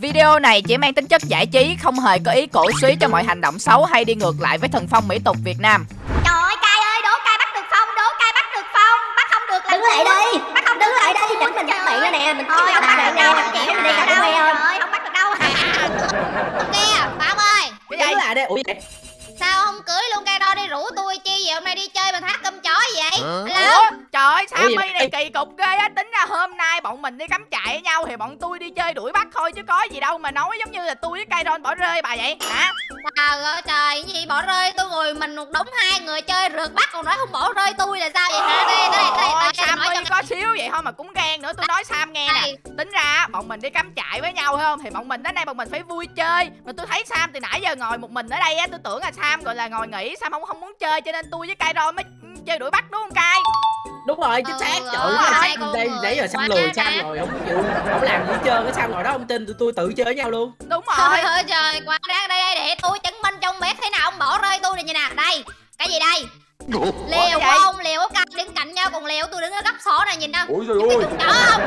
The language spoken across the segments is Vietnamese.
Video này chỉ mang tính chất giải trí, không hề có ý cổ suý cho mọi hành động xấu hay đi ngược lại với thần phong mỹ tục Việt Nam. Trời ơi cay ơi, đố cay bắt được phong, đố cay bắt được phong, bắt không được là đứng lại đây bắt không đứng được lại đây Ôi, để mình bắt ơi. đó nè mình Thôi không bắt được đâu, mình chị chịu không đi đi đâu đâu. quay không? Trời không bắt được đâu. Kia, Bảo ơi. Cái Đứng lại ủa vậy Sao không cưới luôn cây đo đi rủ tôi vậy hôm nay đi chơi mà thác cơm chó vậy? Ủa, Alo trời ơi, gì Sammy này kỳ cục ghê á? Tính ra hôm nay bọn mình đi cắm trại với nhau Thì bọn tôi đi chơi đuổi bắt thôi Chứ có gì đâu mà nói giống như là tôi với Kairon bỏ rơi bà vậy Hả? Trời ơi trời, cái gì bỏ rơi? Tôi ngồi mình một đống hai người chơi rượt bắt còn nói không bỏ rơi tôi là sao vậy hả? Đây, đây, đây, đây, Sammy cho có xíu vậy thôi mà cũng ghen nữa Tôi nói Sam nghe nè. Tính ra bọn mình đi cắm trại với nhau không Thì bọn mình đến đây bọn mình phải vui chơi. Mà tôi thấy Sam từ nãy giờ ngồi một mình ở đây á Tôi tưởng là Sam gọi là ngồi nghỉ Sam không không muốn chơi Cho nên tôi với Kairon mới chơi đuổi bắt đúng không Kai? Đúng rồi chính Ừ, xác. Ừ, trời ơi đây nãy giờ Sam quá lười Sam rồi không chịu không làm gì hết trơn. Cái Sam ngồi đó không tin tụi tôi tự chơi với nhau luôn. Đúng rồi. Trời trời, qua đây đây để tôi chứng minh cho ông biết thế nào ông bỏ rơi tôi này như nào. Đây, cái gì đây? Của gì? ông, liều của cặp đứng cạnh nhau còn liều tôi đứng ở góc số này nhìn đâu. Ôi trời ơi không?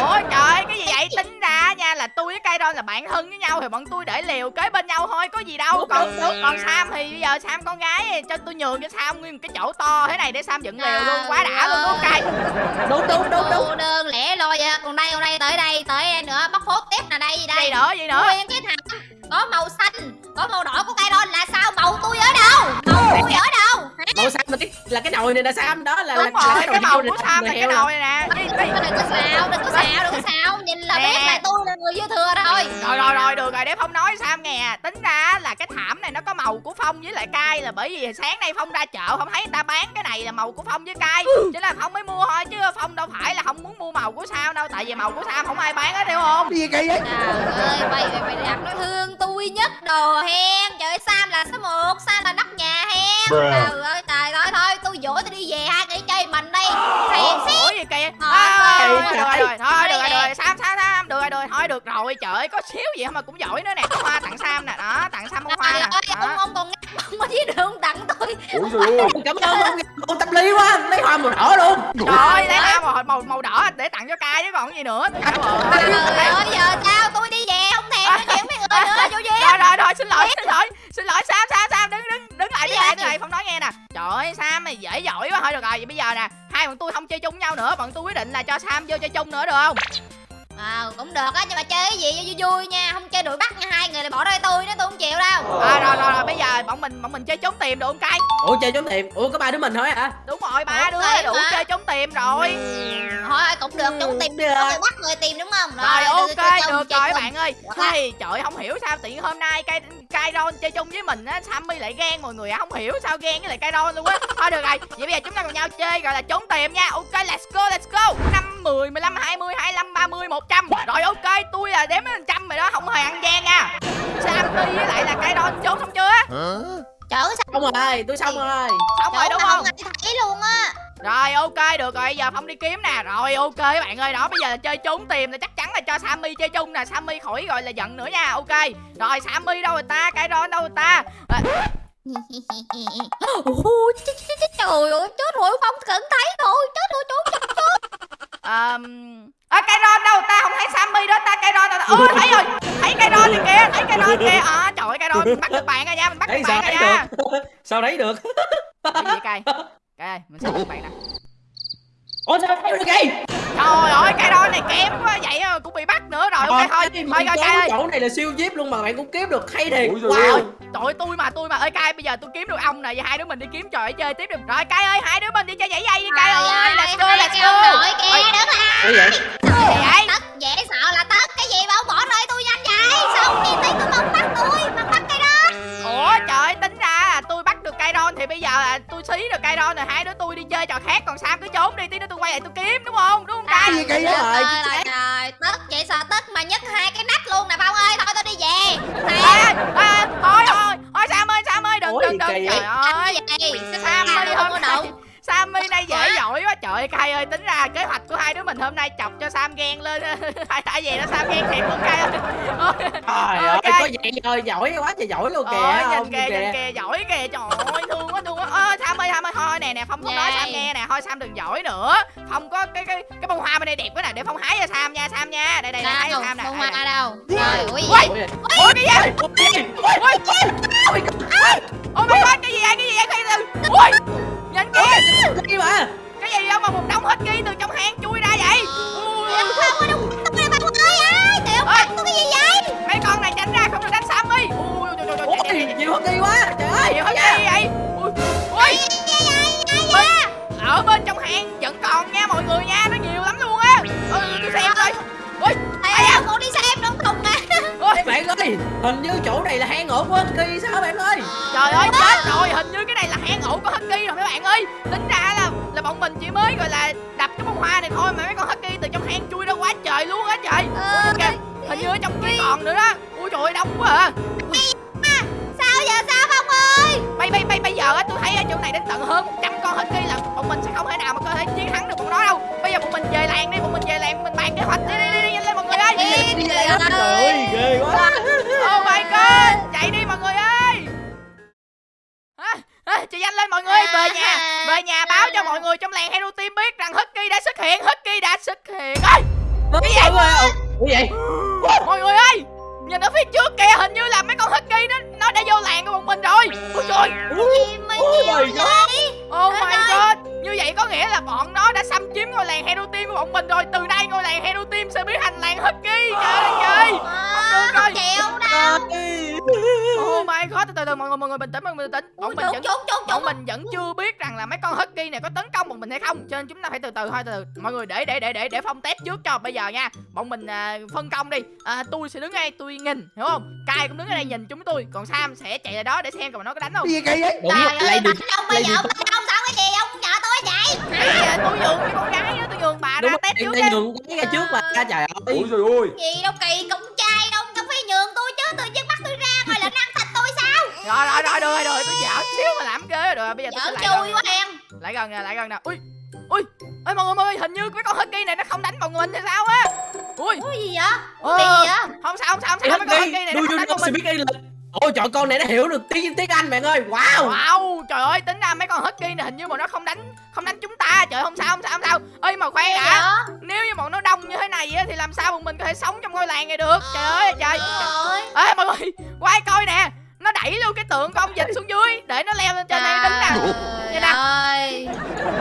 Ủa trời cái gì vậy tính ra nha là tôi với Kairon là bạn thân với nhau thì bọn tôi để liều kế bên nhau thôi có gì đâu còn còn Sam thì bây giờ Sam con gái cho tôi nhường cho Sam nguyên một cái chỗ to thế này để Sam dựng liều luôn quá đã luôn đúng không Kai đúng đúng đúng đúng đơn lẻ loi vậy. Còn đây, còn đây tới đây, tới nữa, bóc phốt tiếp nè đây gì gì đây? nữa gì nữa Nguyên cái thảm có màu xanh, có màu đỏ của cây là sao? Màu tôi ở đâu? Màu tôi ở đâu? Hả? màu xanh là cái là cái nồi này là Sam đó là đúng là, rồi là cái màu này, của Sam là cái nồi này nè. Đừng có xạo, đừng có xạo, đừng có xạo. Nhìn là biết là tôi là người dư thừa thôi. Rồi rồi rồi được rồi để phong nói Sam nghe tính ra là cái thảm này nó có màu của phong với lại cay là bởi vì sáng nay phong ra chợ không thấy người ta bán cái này là màu của phong với cay. Cho nên là phong mới mua thôi chứ phong đâu phải là không muốn mua màu của Sam đâu tại vì màu của Sam không ai bán hết hiểu không? Gì kỳ vậy? Trời ơi, mày mày mày đặt nó thương tôi nhất đồ hen Trời ơi, Sam là số 1, Sam là nóc nhà hen. Trời ơi, trời thôi thôi, tôi dỗ tôi đi về hai người chơi mình đi. Hèn xí Ủa gì kìa? Ờ, à, ờ, được rồi, rồi, thôi được rồi, Đây được nè. rồi, Sam, Sam, Sam, được rồi, được rồi, thôi được rồi, trời ơi, có xíu gì mà cũng giỏi nữa nè, có hoa tặng Sam nè, đó, tặng Sam bông hoa nè, ông, ông còn ngắt bông dưới đường tặng tôi. Ôi trời ơi cảm ơn ông ông tâm lý quá lấy hoa màu đỏ luôn. Trời ơi, lấy hoa màu, màu, màu đỏ để tặng cho cai chứ còn gì nữa, Trời ơi. giờ sao tôi đi về không thèm nói chuyện với người nữa Rồi, rồi, rồi, xin lỗi, xin lỗi, xin lỗi, Sam, Sam, Sam, đứng, đứng, đứng lại, đứng lại, đứng lại, không nói nghe nè. Trời ơi, Sam mày dễ giỏi quá, thôi được rồi, vậy bây giờ nè, hai bọn tôi không chơi chung nhau nữa, bọn tôi quyết định là cho Sam vô chơi chung nữa được không? À, cũng được á, nhưng mà chơi cái gì cho vui vui nha Không chơi đuổi bắt nha, hai người là bỏ rơi tôi đó, tôi không chịu đâu À, rồi, rồi, rồi, bây giờ bọn mình, bọn mình chơi trốn tìm được không cai? ủa chơi trốn tìm ủa có ba đứa mình thôi hả Đúng rồi, ba Ủa, đứa đủ hả? chơi trốn tìm rồi. Thôi cũng được, chúng tìm được. Có người bắt người tìm đúng không? Rồi tôi- ok được chơi rồi bạn ơi. Hey, trời không hiểu sao tự nhiên hôm nay cây cây Ron chơi chung với mình á, Sammy lại ghen mọi người ạ, không hiểu sao ghen với lại cây Ron luôn á. Thôi được rồi, vậy bây giờ chúng ta cùng nhau chơi gọi là trốn tìm nha. Ok, let's go, let's go. 5 10 15 20 25 30 100. Rồi ok, tôi là đếm đến trăm rồi đó, không hề ăn gian nha. Sammy với lại là cây Ron trốn xong chưa? Trời ơi, sao xong rồi tôi xong rồi. Xong rồi đúng không? ai thấy luôn á. Rồi ok được rồi giờ Phong đi kiếm nè. Rồi ok các bạn ơi đó bây giờ là chơi trốn tìm là chắc chắn là cho Sammy chơi chung nè. Sammy khỏi gọi là giận nữa nha ok. Rồi Sammy đâu rồi ta? Cái đó đâu rồi ta? À, Trời ơi, chết rồi, không cần thấy thôi. Chết rồi, trốn trốn um, à, cái ron đâu? Ta không thấy Sammy đó ta cái ron ta ừ thấy rồi thấy cái ron này kìa thấy cái ron kìa. À, trời ơi cái ron mình bắt được bạn rồi nha mình bắt được bạn rồi nha. được? Sao thấy được? Gì vậy cay ơi mình sẽ bắt bạn nè ủa sao được kì trời ơi cái ron này kém quá vậy à, cũng bị bắt nữa rồi. Ok thôi thôi coi ơi chỗ này là siêu zip luôn mà bạn cũng kiếm được hay thiệt. Ôi wow. ơi. Trời ơi, tôi mà tôi mà. Ơi cay bây giờ tôi kiếm được ông này và hai đứa mình đi kiếm trò để chơi tiếp được. Rồi cay ơi, hai đứa mình đi chơi nhảy dây đi cay ơi. Go, let's go. Nội Ôi, kìa, đứng lại vậy? Gì vậy? Tất dễ sợ là tất. Cái gì mà ông bỏ rơi tôi nhanh vậy? Sao ông nhìn thấy tôi mà ông bắt tôi Mà cái Trời tính ra là tôi bắt được cây ron thì bây giờ là tôi xí được cây ron rồi hai đứa tôi đi chơi trò khác còn Sam cứ trốn đi tí nữa tôi quay lại tôi kiếm đúng không? Đúng không cay? gì kỳ vậy Trời ơi, trời Tất vậy sợ tất mà nhấc hai cái nách luôn nè Phong ơi Thôi tôi đi về. Thiệt ê, ê, thôi thôi thôi Sam ơi Sam ơi đừng Ủa, đừng đừng. trời ơi trời ơi Kai ơi tính ra kế hoạch của hai đứa mình hôm nay chọc cho Sam ghen lên tại tại vì nó Sam ghen thiệt luôn Kai ơi trời ơi có vậy rồi giỏi quá trời giỏi luôn kìa Ôi, không nhìn kìa, nhìn kìa, giỏi kìa, trời ơi, thương quá, thương quá. Ơ, Sam ơi, Sam ơi, thôi nè, nè, Phong không nói. Sam nghe nè, thôi Sam đừng giỏi nữa. Phong có cái cái cái bông hoa bên đây đẹp quá nè, để Phong hái cho Sam nha, Sam nha. Đây đây, đây hái cho đâu Sam nè. bông hoa nè. đâu gì Ui, Ôi, ôi cái gì ôi, ôi, ôi, ôi, ôi my god cái gì vậy cái gì vậy gì ui nhìn kìa ôi, cái mà cái gì đâu mà một đống hết ghi từ trong hang chui ra vậy Ui, Không Không bạn ơi ai Tiểu Ôi. có cái gì vậy mấy con này tránh ra không được đánh Sammy ui trời trời ôi nhiều hơn đi quá trời ơi gì hết ghi vậy ui ui bên ở bên trong hang vẫn còn nha mọi người nha nó nhiều lắm luôn á ừ, tôi xem coi ui ai con đi xem đúng không nè ui bạn ơi hình như chỗ này là hang ổ của Husky sao bạn ơi trời ơi chết rồi hình như cái này là hang ổ của Husky rồi mấy bạn ơi tính ra là là bọn mình chỉ mới gọi là đập cái bông hoa này thôi mà mấy con Husky từ trong hang chui ra quá trời luôn á trời. Ờ, kìa hình như ở trong kia còn nữa đó. Ui trời ơi đông quá à. Sao giờ sao không ơi? Bây bây bây bây giờ á tôi thấy ở chỗ này đến tận hơn 100 con Husky là bọn mình sẽ không thể nào mà có thể chiến thắng được bọn nó đâu. Bây giờ bọn mình về làng đi bọn mình về làng mình bàn kế hoạch đi đi đi, đi nhanh lên mọi người ơi. Đi, đi, trời ơi ghê quá. Oh my god chạy đi mọi người ơi. À, à, chị nhanh lên mọi người về nhà về nhà cho mọi người trong làng Hero Team biết rằng Husky đã xuất hiện Husky đã xuất hiện. Ơi cái gì vậy? cái gì? Mọi người ơi nhìn ở phía trước kìa hình như là mấy con Husky nó nó đã vô làng của bọn mình rồi. Ôi trời. Ôi vậy Oh my Trời god Như vậy có nghĩa là bọn nó đã xâm chiếm ngôi làng Hero Team của bọn mình rồi. Từ nay ngôi làng Hero Team sẽ biến thành làng Husky. Trời ơi trời Ờ, được rồi. Không chịu đâu. Oh my god Từ từ từ mọi người mọi người bình tĩnh mọi người bình tĩnh. Bọn mình vẫn bọn mình vẫn chưa biết rằng là mấy con Husky này có tấn công bọn mình hay không. Cho nên chúng ta phải từ từ thôi từ từ. Mọi người để để để để để phong test trước cho bây giờ nha. Bọn mình à, phân công đi. À, Tôi sẽ đứng đây tôi nhìn hiểu không? Kai cũng đứng ở đây nhìn chúng tôi Còn Sam sẽ chạy ra đó để xem coi nó có đánh không. Cái gì kỳ vậy đúng Trời ơi được bạch ông bây giờ ông sao cái gì? Ông nhờ tôi vậy? Nãy giờ tôi nhường cái con gái đó Tôi nhường bà đúng ra em trước đi nhường cái ra trước mà trời ơi. Ôi trời ơi. Gì đâu kỳ cũng trai đâu Không phải nhường tôi chứ Tự nhiên bắt tôi ra rồi là ăn thịt tôi sao? Rồi rồi rồi được rồi được tôi dạo xíu mà làm ghê rồi bây giờ tôi sẽ Giỡn lại gần chui quá em. Lại gần nè lại gần nè. Ui ui ơi mọi người người hình như cái con husky này nó không đánh bọn mình hay sao á? Ui. Ủa gì vậy? Ờ, gì vậy? không sao không sao không Thì sao mấy con Husky này nó không đánh bọn mình ôi trời con này nó hiểu được tiếng tiếng Anh bạn ơi. Wow. Wow trời ơi tính ra mấy con husky này hình như mà nó không đánh không đánh chúng ta. Trời không sao không sao không sao. Ơi mà Gì đã nếu như bọn nó đông như thế này á thì làm sao bọn mình có thể sống trong ngôi làng này được? Trời ơi trời. Trời ê mọi người quay coi nè. Nó đẩy luôn cái tượng con vịt xuống dưới để nó leo lên trên đây đứng nè. Vậy nè. ơi.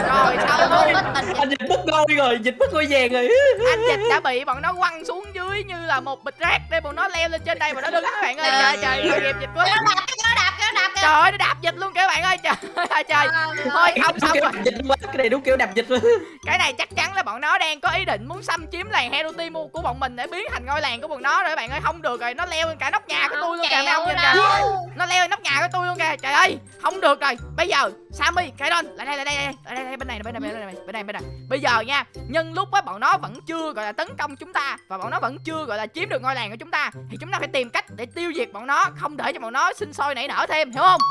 Rồi có tình. Anh dịch mất ngôi rồi dịch mất ngôi vàng rồi. Anh dịch đã bị bọn nó quăng xuống dưới như là một bịch rác để bọn nó leo lên trên đây mà nó đứng các bạn ơi. Trời trời tội nghiệp dịch quá. Kéo đạp kéo đạp kéo đạp kìa. trời ơi nó đạp dịch luôn các bạn ơi. Trời ơi trời thôi không xong rồi. dịch quá cái này đúng kiểu đạp dịch luôn. Cái này chắc chắn là bọn nó đang có ý định muốn xâm chiếm làng hero team của bọn mình để biến thành ngôi làng của bọn nó rồi các bạn ơi. Không được rồi nó leo lên cả nóc nhà của tôi luôn kìa mấy ông nhìn kìa. đâu. nó leo lên nóc nhà của tôi luôn kìa. Trời ơi không được rồi. Bây giờ sammy cái don lại đây lại đây lại đây đây bên này bên này bên này bên này bên này. Bây giờ nha nhân lúc á bọn nó vẫn chưa gọi là tấn công chúng ta và bọn nó vẫn chưa gọi là chiếm được ngôi làng của chúng ta thì chúng ta phải tìm cách để tiêu diệt bọn nó không để cho bọn nó sinh sôi nảy nở thêm hiểu không?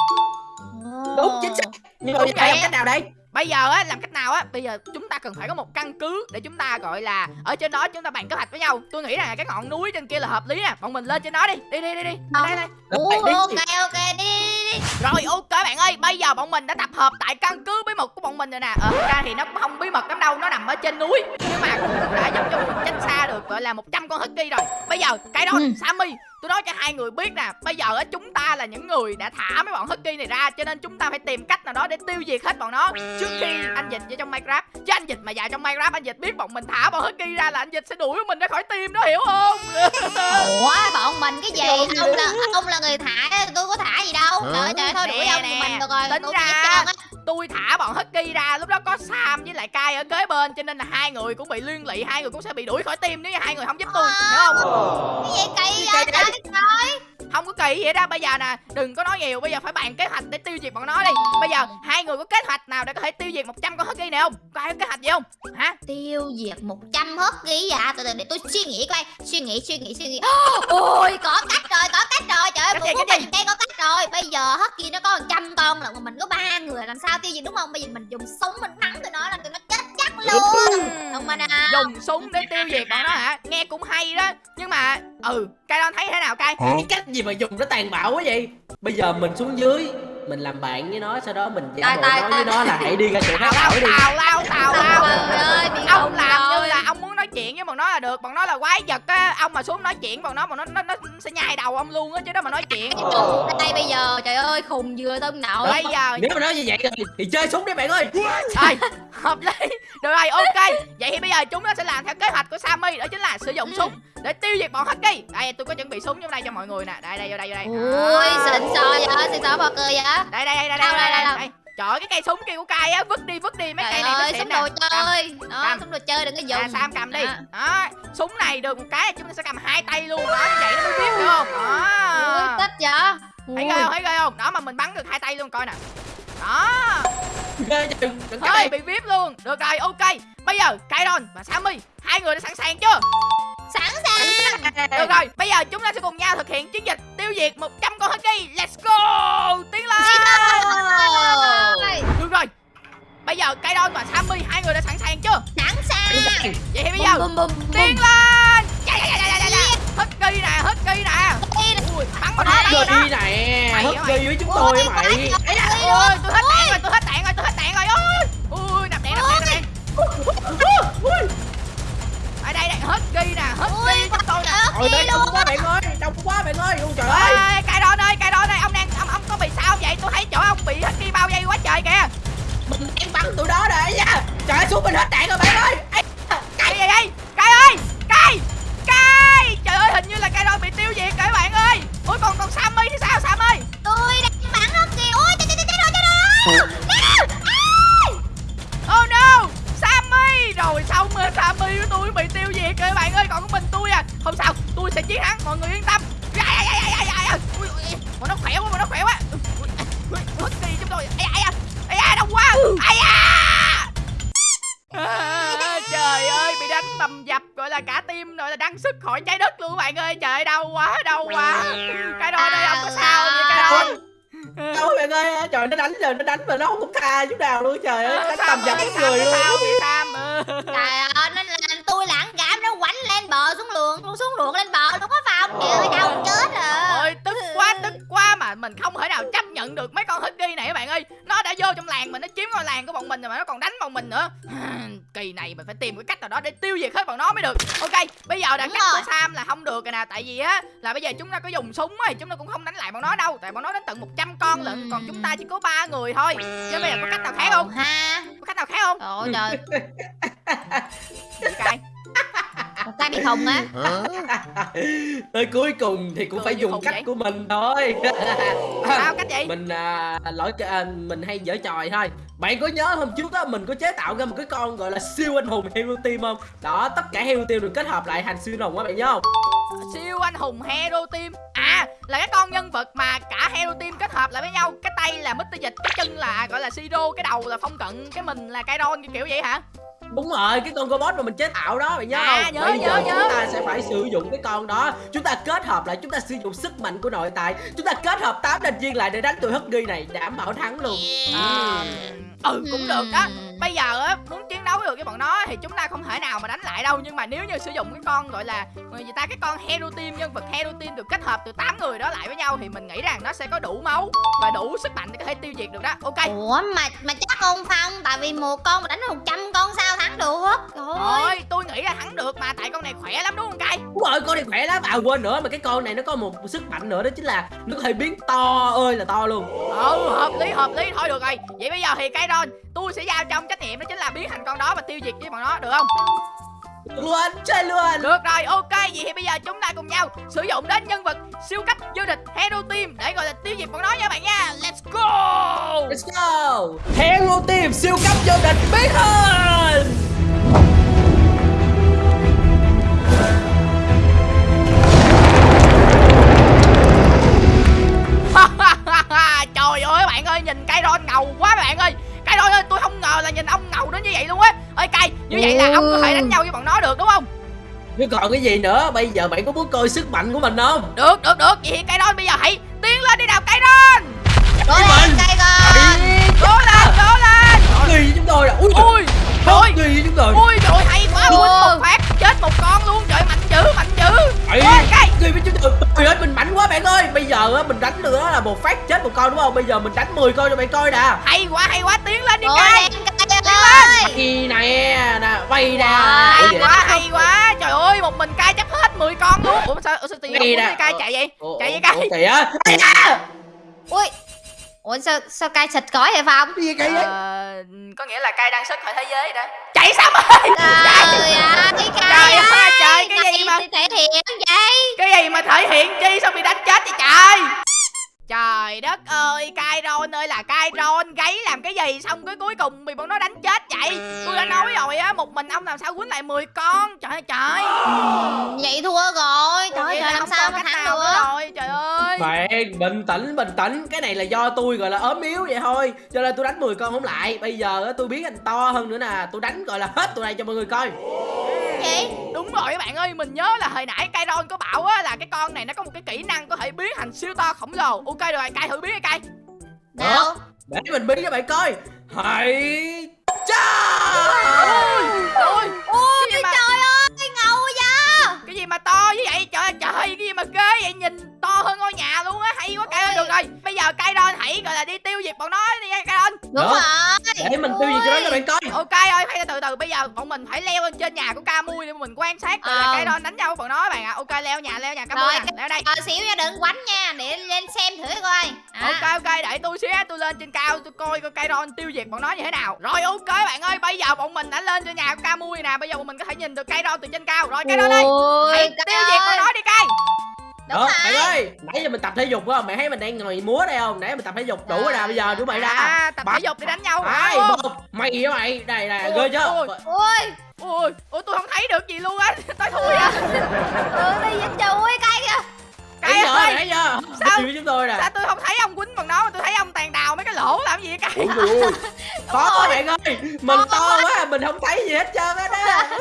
Đúng chính xác. Nhưng mà giờ làm cách nào đây bây giờ á làm cách nào á bây giờ chúng ta cần phải có một căn cứ để chúng ta gọi là ở trên đó chúng ta bàn kế hoạch với nhau. Tôi nghĩ là cái ngọn núi trên kia là hợp lý nè. Bọn mình lên trên đó đi. Đi đi đi đi. Ờ. đây đây. Đi. ok ok đi đi đi rồi ok bạn ơi. Bây giờ bọn mình đã tập hợp tại căn cứ bí mật của bọn mình rồi nè. Ờ ra thì nó cũng không bí mật lắm đâu nó nằm ở trên núi. Nhưng mà cũng đã giúp cho mình tránh xa được gọi là 100 con husky rồi. Bây giờ cái đó Ừ. sammy tôi nói cho hai người biết nè bây giờ á chúng ta là những người đã thả mấy bọn husky này ra cho nên chúng ta phải tìm cách nào đó để tiêu diệt hết bọn nó. Trước khi anh dịch vào trong minecraft chứ anh dịch mà vào trong minecraft anh dịch biết bọn mình thả bọn husky ra là anh dịch sẽ đuổi mình ra khỏi team đó hiểu không? Ủa bọn mình cái gì? Ông là ông là người thả Tôi có thả gì đâu. Trời ơi, trời ơi, thôi đuổi ông nè, mình được rồi tính Tôi ra- tôi thả bọn husky ra lúc đó có sam với lại kai ở kế bên cho nên là hai người cũng bị liên lụy hai người cũng sẽ bị đuổi khỏi team nếu như hai người không giúp tôi hiểu không? Cái gì kỳ vậy? Trời ơi không có kỳ vậy đó. Bây giờ nè đừng có nói nhiều. Bây giờ phải bàn kế hoạch để tiêu diệt bọn nó đi. Bây giờ hai người có kế hoạch nào để có thể tiêu diệt 100 con husky này không? Có ai có kế hoạch gì không? Hả? Tiêu diệt 100 hớt ghi dạ Từ từ để tôi suy nghĩ coi. Suy nghĩ suy nghĩ suy nghĩ. Ôi có cách rồi có cách rồi. Trời ơi một mình đây có cách rồi. Bây giờ ghi nó có 100 con lận Mà mình có ba người làm sao tiêu diệt đúng không? Bây giờ mình dùng súng mình bắn tụi nó là tụi nó chết chắc luôn. Không mà nào dùng súng để tiêu diệt bọn nó hả? Nghe cũng hay đó. Nhưng mà ừ cai don thấy thế nào cai cái cách gì mà dùng nó tàn bạo quá vậy? Bây giờ mình xuống dưới mình làm bạn với nó sau đó mình giả bộ nói với nó là hãy đi ra chỗ khác. Ở đi tào lao tào lao ông làm như là ông chuyện với bọn nó là được bọn nó là quái vật á. Ông mà xuống nói chuyện bọn nó bọn nó nó, nó sẽ nhai đầu ông luôn á chứ đó mà nói chuyện. Đây bây giờ? Trời ơi khùng vừa tôm nổi bây giờ nếu mà nói như vậy thì, thì chơi súng đi bạn ơi. Rồi hợp lý. Được rồi ok. Vậy thì bây giờ chúng nó sẽ làm theo kế hoạch của Sammy đó chính là sử dụng súng để tiêu diệt bọn Husky. Đây tôi có chuẩn bị súng trong đây cho mọi người nè. Đây đây vô đây vô đây. Ui xịn sò vậy xịn sò bò cười vậy. Đây đây đây đây đây đây đây trời ơi, cái cây súng kia của cay á vứt đi vứt đi mấy trời cây này ơi súng đồ Cầm. chơi đó Cầm. súng đồ chơi đừng có dùng. À, Sam cầm đi. Đó. đó súng này được một cái là chúng ta sẽ cầm hai tay luôn đó như vậy nó mới biết được không? Ui đó thích vậy? Thấy ghê không thấy ghê không? Đó mà mình bắn được hai tay luôn coi nè. Đó. Ghê Ơi cái bị vip luôn. Được rồi ok. Bây giờ Kairon và Sammy Hai người đã sẵn sàng chưa Được rồi Bây giờ chúng ta sẽ cùng nhau thực hiện chiến dịch Tiêu diệt 100 con Husky. Let's go! Tiến lên! Được rồi. Bây giờ Kairon và Sammy Hai người đã sẵn sàng chưa? Sẵn sàng. Vậy thì bây giờ bum bum bum Tiến lên! Husky nè Husky nè. Bắn vào đó bắn vào này Mày Husky mày? với chúng tôi mày. Ôi tôi hết đạn rồi tôi hết đạn rồi tôi hết đạn rồi. Ôi Ui nạp đạn nạp đạn nạp đạn đây đây hết ghi nè hết ghi chúng tôi nè. Trời ơi đông quá bạn ơi Đông quá bạn ơi Ôi trời ơi ơi. cài đòn ơi cài đòn ơi ông đang ông ông có bị sao vậy? Tôi thấy chỗ ông bị hết ghi bao dây quá trời kìa. Mình đang bắn tụi đó rồi nha. Trời ơi xuống mình hết đạn rồi bạn ơi. Ê, cài gì đây cài ơi cài cài trời ơi hình như là cài đòn bị tiêu diệt các bạn ơi. Ui còn còn sammy thì sao sam ơi tôi rồi xong rồi sammy của tôi? Bị tiêu diệt các bạn ơi còn có mình tôi à. Không sao tôi sẽ chiến thắng mọi người yên tâm. Ai, ai, ai, ai, ai, ai. Ui, ui, bọn nó khỏe quá bọn nó khỏe quá. Hết đi chúng tôi. Ai ai ai ai đông quá. Ai à À, trời ơi bị đánh bầm dập gọi là cả tim gọi là đăng sức khỏi trái đất luôn bạn ơi. Trời đau quá đau quá. Cái đôi đây không có sao vậy cái đôi Đâu bạn ơi Trời nó đánh rồi nó đánh mà nó không có tha chút nào luôn Trời ơi. Đánh tầm dập người luôn. sao ờ trời ơi nó làm tôi lãng cảm nó quánh lên bờ xuống luồng xuống luồng lên bờ nó có vào không trời ơi mình không thể nào chấp nhận được mấy con husky này các bạn ơi. Nó đã vô trong làng mình nó chiếm ngôi làng của bọn mình rồi mà nó còn đánh bọn mình nữa. Kỳ này mình phải tìm cái cách nào đó để tiêu diệt hết bọn nó mới được. Ok bây giờ là cách của Sam là không được rồi nè Tại vì á là bây giờ chúng ta có dùng súng thì chúng ta cũng không đánh lại bọn nó đâu. Tại bọn nó đến tận 100 con lận Còn chúng ta chỉ có ba người thôi. Chứ bây giờ có cách nào khác không? ha. Có cách nào khác không? trời. Ơi trời một cái bị khùng á. Tới cuối cùng thì cũng phải dùng cách vậy. của mình thôi. Sao cách gì? mình à, lỗi à, mình hay dở trò thôi. Bạn có nhớ hôm trước á mình có chế tạo ra một cái con gọi là siêu anh hùng hero team không? Đó tất cả hero team được kết hợp lại thành siêu anh hùng á bạn nhớ không? Siêu anh hùng hero team. À là cái con nhân vật mà cả hero team kết hợp lại với nhau. Cái tay là Mr dịch cái chân là gọi là siro cái đầu là phong cận cái mình là Kairon kiểu kiểu vậy hả đúng rồi cái con robot mà mình chế tạo đó bạn nhớ À, không? nhớ, bây nhớ, giờ nhớ. chúng ta sẽ phải sử dụng cái con đó. Chúng ta kết hợp lại chúng ta sử dụng sức mạnh của nội tại. Chúng ta kết hợp tám thành viên lại để đánh tụi husky này đảm bảo thắng luôn. Ờ, ừ cũng được đó bây giờ á muốn chiến đấu được với bọn nó thì chúng ta không thể nào mà đánh lại đâu. Nhưng mà nếu như sử dụng cái con gọi là người ta cái con hero team nhân vật hero team được kết hợp từ 8 người đó lại với nhau thì mình nghĩ rằng nó sẽ có đủ máu và đủ sức mạnh để có thể tiêu diệt được đó. Ok. Ủa mà mà chắc không phong tại vì một con mà đánh một trăm con sao thắng được trời ơi tôi nghĩ là thắng được mà tại con này khỏe lắm đúng không cay Đúng rồi, con này khỏe lắm. À quên nữa mà cái con này nó có một sức mạnh nữa đó chính là nó có thể biến to ơi là to luôn. ừ hợp lý hợp lý thôi được rồi vậy bây giờ thì cái đó tôi sẽ giao cho ông trách nhiệm đó chính là biến thành con đó và tiêu diệt với bọn nó được không luôn, chơi luôn. được rồi ok vậy thì bây giờ chúng ta cùng nhau sử dụng đến nhân vật siêu cấp vô địch hero team để gọi là tiêu diệt bọn nó nha bạn nha let's go Let's go. Hero team siêu cấp vô địch biến hình. Trời ơi bạn ơi nhìn cây ron ngầu quá bạn ơi. Cây ron ơi tôi không ngờ là nhìn ông ngầu đến như vậy luôn á. Ơi cây như vậy là ông có thể đánh nhau với bọn nó được đúng không? Chứ còn cái gì nữa? Bây giờ bạn có muốn coi sức mạnh của mình không? được được được. Vậy thì cây ron bây giờ hãy tiến lên đi nào cây ron. Cố lên cây con cố lên cố lên. Với chúng tôi rồi. Ui, ui nghi với chúng tôi. ui trời hay quá Ui. quýnh một phát chết một con luôn. Trời mạnh dữ mạnh dữ. Ê, cây nghi với chúng tôi. Trời ơi, mình mạnh quá bạn ơi. Bây giờ á, mình đánh được đó là một phát chết một con đúng không? Bây giờ mình đánh 10 con cho bạn coi nè. hay quá hay quá. Tiến lên đi cây ơi Bay nè nè bay nè. hay quá hay quá. Trời ơi một mình cai chấp hết 10 con luôn. Ủa sao ủa sao muốn cai chạy vậy. Chạy vậy À, ui ủa sao sao cay xịt cõi vậy phong? Cái gì kỳ vậy? Ờ, có nghĩa là cai đang xuất khỏi thế giới đó. Chạy sao ơi trời ơi cái Trời cay ơi, ơi trời, cái gì mà- thể hiện vậy? Cái gì mà thể hiện chi sao bị đánh chết vậy trời Trời đất ơi, cai ron ơi là cai ron Gáy làm cái gì xong cái cuối cùng bị bọn nó đánh chết vậy? Tôi đã nói rồi á, một mình ông làm sao quýnh lại 10 con? Trời ơi trời. Vậy thua rồi trời ơi là làm sao mà thắng được? rồi Trời ơi. Bạn bình tĩnh bình tĩnh. Cái này là do tôi gọi là ốm yếu vậy thôi. Cho nên tôi đánh 10 con không lại. Bây giờ á, tôi biến anh to hơn nữa nè. Tôi đánh gọi là hết tụi này cho mọi người coi gì Đúng rồi các bạn ơi, mình nhớ là hồi nãy cai ron có bảo á là cái con này nó có một cái kỹ năng có thể biến thành siêu to khổng lồ. Ok rồi, cai thử biến đi cai đâu Để mình biến cho bạn coi. Hãy cha được rồi bây giờ cay ron hãy gọi là đi tiêu diệt bọn nó đi nha ron đúng Đó. rồi. Để mình tiêu diệt cho nó cho bạn coi. Ok ơi phải từ từ bây giờ bọn mình phải leo lên trên nhà của ca mui để mình quan sát Ờ. cay ron đánh nhau với bọn nó các bạn ạ. Ok leo nhà leo nhà ca mui nè leo đây. Chờ xíu nha đừng quánh nha để lên xem thử coi. À. ok ok để tôi xíu tôi lên trên cao tôi coi coi cay ron tiêu diệt bọn nó như thế nào. Rồi ok bạn ơi bây giờ bọn mình đã lên trên nhà của ca mui nè bây giờ bọn mình có thể nhìn được cay ron từ trên cao. Rồi ron ơi Ui, hãy tiêu diệt bọn nó đi cay Đúng Đó, rồi. bạn ơi Nãy giờ mình tập thể dục á Mày thấy mình đang ngồi múa đây không? Nãy mình tập thể dục đủ rồi nè Bây giờ đủ mày ra. à, tập thể dục để đánh nhau Hai phải một Mày với mày? Đây nè Ôi, ghê ôi. chưa ui Ôi, ủa tôi không thấy được gì luôn á Tôi thui à ừ, đi dịch trời cay kìa Cay giờ ơi nãy giờ. Sao? Chúng tôi nè. Sao tôi không thấy ông quýnh bằng nó mà tôi thấy ông tàn đào mấy cái lỗ làm gì vậy Cay Ui ui ui Khó quá bạn ơi Mình to quá Mình không thấy gì hết trơn á đó.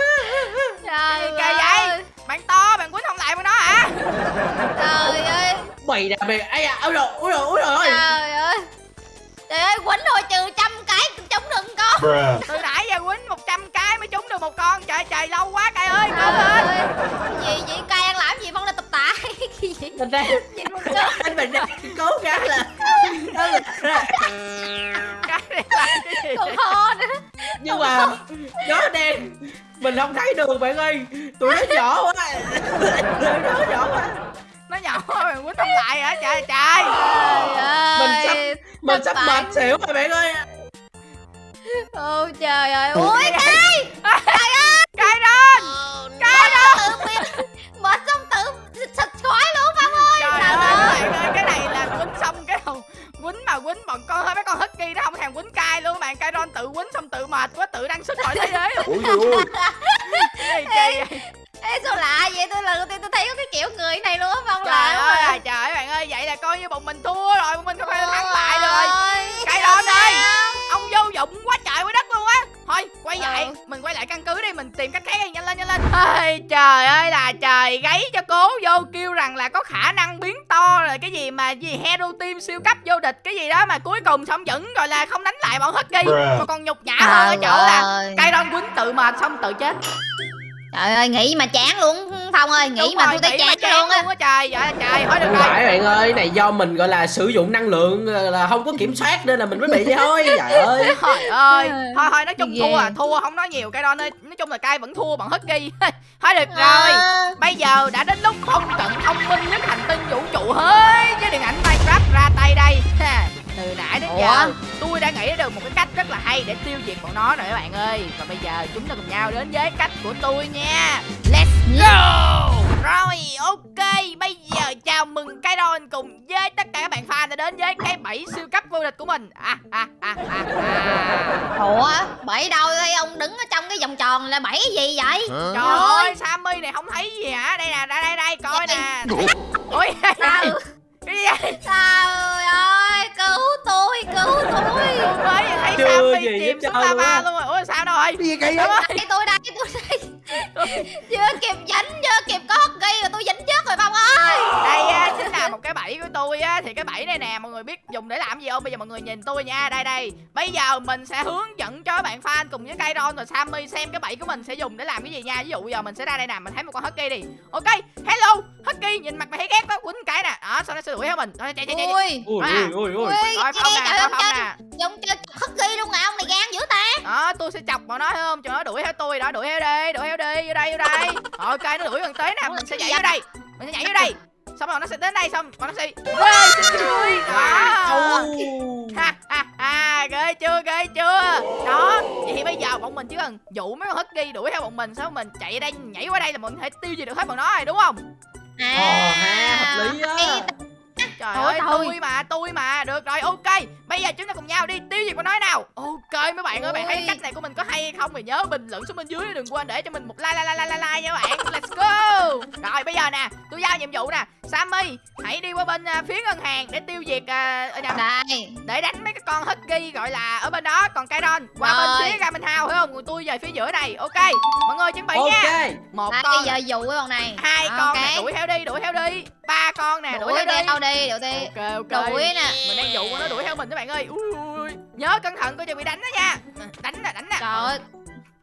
Trời Kỳ vậy? Bạn to, bạn quýnh hả trời ơi. Mày nè mày Ây da Ôi rồi Ôi rồi Ôi rồi trời ơi. Trời ơi quýnh thôi trừ trăm cái chống đừng con. Bruh. Từ nãy giờ quýnh 100 cái mới trúng được một con. Trời trời lâu quá Cay ơi cố lên gì vậy cay ăn làm gì? Phong lên tập tạ cái gì? Mình đang nhìn một cái Anh mình đang cố gắng là đó là- làm cái gì? Còn ho nữa Nhưng mà Nó đen Mình không thấy đường bạn ơi. Tụi nó nhỏ quá. Tụi nó nhỏ quá. Nó nhỏ bạn quýnh không lại hả? Trời trời. Trời ơi Mình sắp Mình sắp mệt xỉu rồi bạn ơi. Ôi trời ơi. Ui cay Cay ron Cay ron tự biến mệt xong tự xịt khói quýnh mà quýnh bọn con mấy con husky nó không thèm quýnh cay luôn bạn cay ron tự quýnh xong tự mệt quá tự đăng xuất khỏi thế giới luôn. Ui ui gì kỳ vậy? Ê sao lạ vậy? Tôi lần đầu tiên tôi thấy có cái kiểu người này luôn á phong trời lạ ơi à. trời bạn ơi vậy là coi như bọn mình thua rồi bọn mình không thể thắng lại Ôi, rồi. Cay sao ron ơi. ông vô dụng quá trời quá Ôi, trời ơi là trời gáy cho cố vô kêu rằng là có khả năng biến to rồi cái gì mà gì hero team siêu cấp vô địch cái gì đó mà cuối cùng xong vẫn gọi là không đánh lại bọn husky Bruh. mà còn nhục nhã hơn ở chỗ là cây ron quýnh tự mệt xong tự chết Trời ơi nghĩ mà chán luôn. Phong ơi nghĩ Đúng mà tôi thấy mà chán luôn á. trời. Trời trời thôi được rồi phải bạn ơi Này do mình gọi là sử dụng năng lượng ờ, Là không có kiểm soát Nên là mình mới bị vậy thôi. Trời ơi. Trời ơi. Thôi thôi nói chung Ghê. thua à Thua không nói nhiều cây ron ơi Nói chung là cay vẫn thua bằng husky Thôi được rồi. Ờ, Bây giờ đã đến lúc không trận thông minh nhất hành tinh vũ trụ hơi với điện ảnh Minecraft ra tay đây Từ nãy đến giờ Ủa? tôi đã nghĩ được một cái cách rất là hay để tiêu diệt bọn nó rồi các bạn ơi. Và bây giờ chúng ta cùng nhau đến với cách của tôi nha. Let's go! Rồi ok bây giờ chào mừng cái Ron cùng với tất cả các bạn fan đã đến với cái bẫy siêu cấp vô địch của mình. À, à, à, à, à. Ủa? Bẫy đâu đây ông đứng ở trong cái vòng tròn là bẫy gì vậy? Trời ơi Sammy này không thấy gì hả? Đây nè đây đây đây coi nè. Ôi Sao Trời ơi cứu tôi cứu tôi. Mới thấy Chưa Sammy gì chìm xuống lava luôn. rồi. Ủa sao đâu rồi Cái gì Đúng vậy? Đây tôi đây tôi đây Chưa kịp dẫn chưa kịp có hockey rồi tôi dẫn trước rồi Phong ơi. Đây á, chính là một cái bẫy của tôi á. Thì cái bẫy này nè mọi người biết dùng để làm gì không? Bây giờ mọi người nhìn tôi nha. Đây đây. Bây giờ mình sẽ hướng dẫn cho các bạn fan cùng với Kairon và Sammy xem cái bẫy của mình sẽ dùng để làm cái gì nha. Ví dụ giờ mình sẽ ra đây nè mình thấy một con husky đi. Ok hello husky nhìn mặt mày thấy ghét quá quýnh cái nè. Đó sau đó sẽ đuổi theo mình? Rồi chạy chạy chạy, chạy. Ui. Ui À. ui ui. Ui Ui rồi ghê phong nè trời coi ơi phong chơi nè Dùng chơi hockey luôn à ông này gan dữ ta đó tôi sẽ chọc bọn nó thấy không? Cho nó đuổi theo tôi đó đuổi theo đi đuổi theo đi vô đây vô đây. Ok nó đuổi gần tới nè mình sẽ nhảy vô đây. Mình sẽ nhảy vô đây. Xong rồi nó sẽ đến đây xong bọn nó sẽ Ê, xin vui đó. Ha ha ha ghê chưa ghê chưa? Đó vậy thì bây giờ bọn mình chỉ cần dụ mấy con husky đuổi theo bọn mình xong mình chạy ở đây nhảy qua đây là mình có thể tiêu diệt được hết bọn nó rồi đúng không? À ha, hợp lý á. Trời Thôi, ơi thôi. tôi mà tôi mà. Được rồi ok. Bây giờ chúng ta cùng nhau đi. Tiêu diệt bọn nó nào? Ok mấy bạn ơi bạn thấy cách này của mình có không thì nhớ bình luận xuống bên dưới đừng quên để cho mình một like like like like, like nha các bạn. Let's go. Rồi bây giờ nè tôi giao nhiệm vụ nè. Sammy hãy đi qua bên à, phía ngân hàng để tiêu diệt à, ở nhầm, đây để đánh mấy cái con husky gọi là ở bên đó còn Kairon qua Rồi. bên phía Ramen House thấy không? Còn tôi về phía giữa này ok mọi người chuẩn bị nha. Ok. Một đây con bây giờ dụ cái bọn này. hai Ok. con nè đuổi theo đi đuổi theo đi. Ba con nè đuổi đuổi theo đi theo đi đuổi đi. Ok ok. Đuổi nè. Mình đang dụ con nó đuổi theo mình các bạn ơi. Ui, ui. Nhớ cẩn thận coi chừng bị đánh đó nha. Đánh nè đánh nè trời ơi.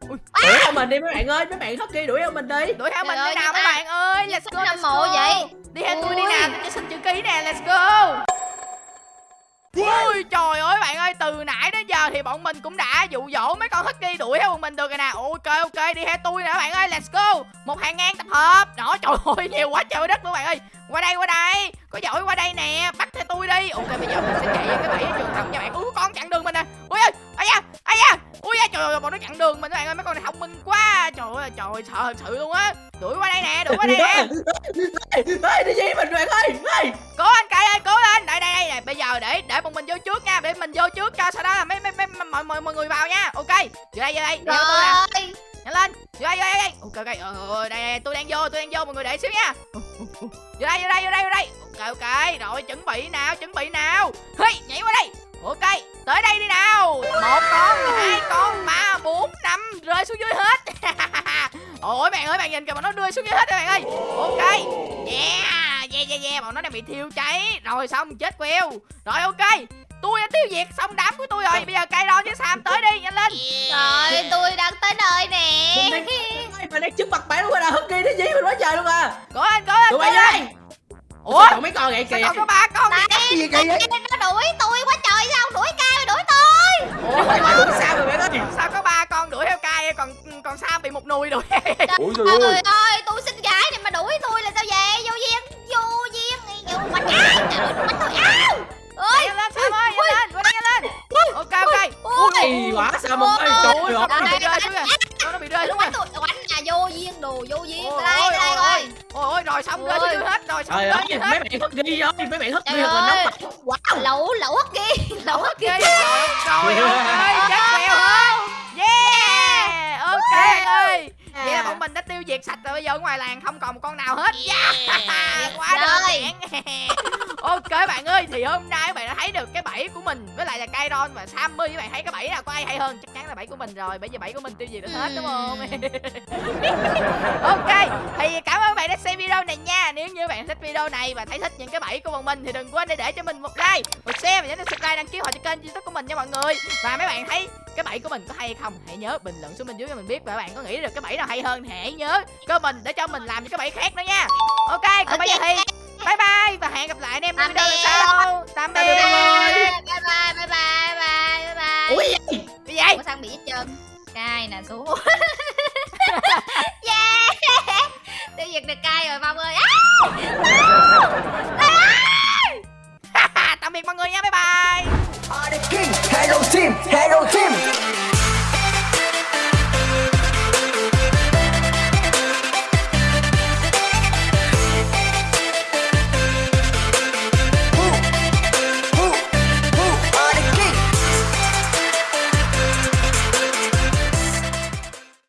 Đuổi theo mình đi mấy bạn ơi mấy bạn husky đuổi theo mình đi. Đuổi theo mình đi nào mấy bạn ơi let's go let's go. vậy. Đi theo tôi đi nào tôi cho xin chữ ký nè let's go ôi trời ơi, bạn ơi, từ nãy đến giờ thì bọn mình cũng đã dụ dỗ mấy con husky đuổi theo bọn mình được rồi nè. Ok ok, đi theo tôi nè, bạn ơi, let's go. Một hàng ngang tập hợp. Đó, trời ơi, nhiều quá trời đất luôn bạn ơi. Qua đây qua đây. Có giỏi qua đây nè, Bắt theo tôi đi. Ok, bây giờ mình sẽ chạy vào cái bẫy ở trường thông nha bạn. Ui con chặn đường mình nè. Ui ơi ai da ai da. Ui da trời ơi bọn nó chặn đường mình các bạn ơi mấy con này thông minh quá. Trời ơi trời ơi sợ thật sự luôn á. Đuổi qua đây nè đuổi qua đây nè. Ê, đi gì mình bạn ơi ê. cố anh cay ơi cố lên đây đây đây nè bây giờ để để bọn mình vô trước nha để mình vô trước cho sau đó là mấy mấy mấy mọi mọi mọi người vào nha. Ok vô đây vô đây tôi nè. Rồi. Nhanh lên vô đây vô đây, đây. Ok ok ờ, ờ, đây, đây tôi đang vô tôi đang vô mọi người để xíu nha. Vô đây vô đây vô đây vô đây. Ok ok rồi chuẩn bị nào chuẩn bị nào. Hey nhảy qua đây ok tới đây đi nào. Một con hai con ba bốn năm rơi xuống dưới hết. Ôi bạn ơi bạn nhìn kìa bọn nó rơi xuống dưới hết các bạn ơi. Ok. Yeah yeah yeah yeah bọn nó đang bị thiêu cháy. Rồi xong chết queo. Rồi ok. Tôi đã tiêu diệt xong đám của tôi rồi. Bây giờ cây với sam tới đi nhanh lên. Rồi tôi đang tới nơi nè. Mình đang trước mặt bạn luôn rồi nè husky nó dí mình quá trời luôn à? Cố lên cố lên cố lên đây ủa Sao mấy con vậy sao kìa còn có ba con cái gì kỳ vậy nó đuổi tôi quá trời sao đuổi cao đuổi tôi ủa mày mà đuổi sao rồi bạn ơi sao có ba con đuổi theo cai còn còn sam bị một nùi đuổi ui trời ơi tôi xin gái này mà đuổi tôi là sao vậy vô duyên vô duyên vô quanh áo quanh tôi áo ơi lên sam ơi nhanh lên nhanh lên ok ok ui quá sao mà ơi Ôi, trời nó ơi bị rơi xuống rồi nó bị rơi xuống rồi quánh là vô duyên đồ vô duyên rồi xong rồi xuống hết rồi xong rồi mấy bạn hất ghi rồi mấy bạn hất ghi rồi wow. Lẩu lẩu hất kia lẩu hất kia rồi rồi ok chết kèo hết yeah ok ơi ơi vậy là bọn mình đã tiêu diệt sạch rồi bây giờ ở ngoài làng không còn một con nào hết. Yeah. quá đơn giản. Ok bạn ơi thì hôm nay các bạn đã thấy được cái bẫy của mình với lại là Kairon và Sammy. Các bạn thấy cái bẫy nào có ai hay hơn? Chắc chắn là bẫy của mình rồi bởi vì bẫy của mình tiêu diệt được hết đúng không? Ok thì cảm ơn các bạn đã xem video này nha. Nếu như bạn thích video này và thấy thích những cái bẫy của bọn mình thì đừng quên để để cho mình một like một share và nhớ đăng subscribe đăng ký họ cho kênh youtube của mình nha mọi người. Và mấy bạn thấy cái bẫy của mình có hay không? Hãy nhớ bình luận xuống bên dưới cho mình biết và bạn có nghĩ được cái bẫy nào nào hay hơn thì hãy nhớ comment để cho mình làm những cái bạn khác nữa nha. Ok còn okay. bây giờ thì bye bye và hẹn gặp lại anh em trong video lần sau. tạm biệt bye bye bye bye bye bye bye ui cái gì? Ủa, sao bị hết trơn cay nè xuống yeah. Tiêu diệt được cay rồi mong ơi. Tạm biệt mọi người nha bye bye. Hello team, hello team.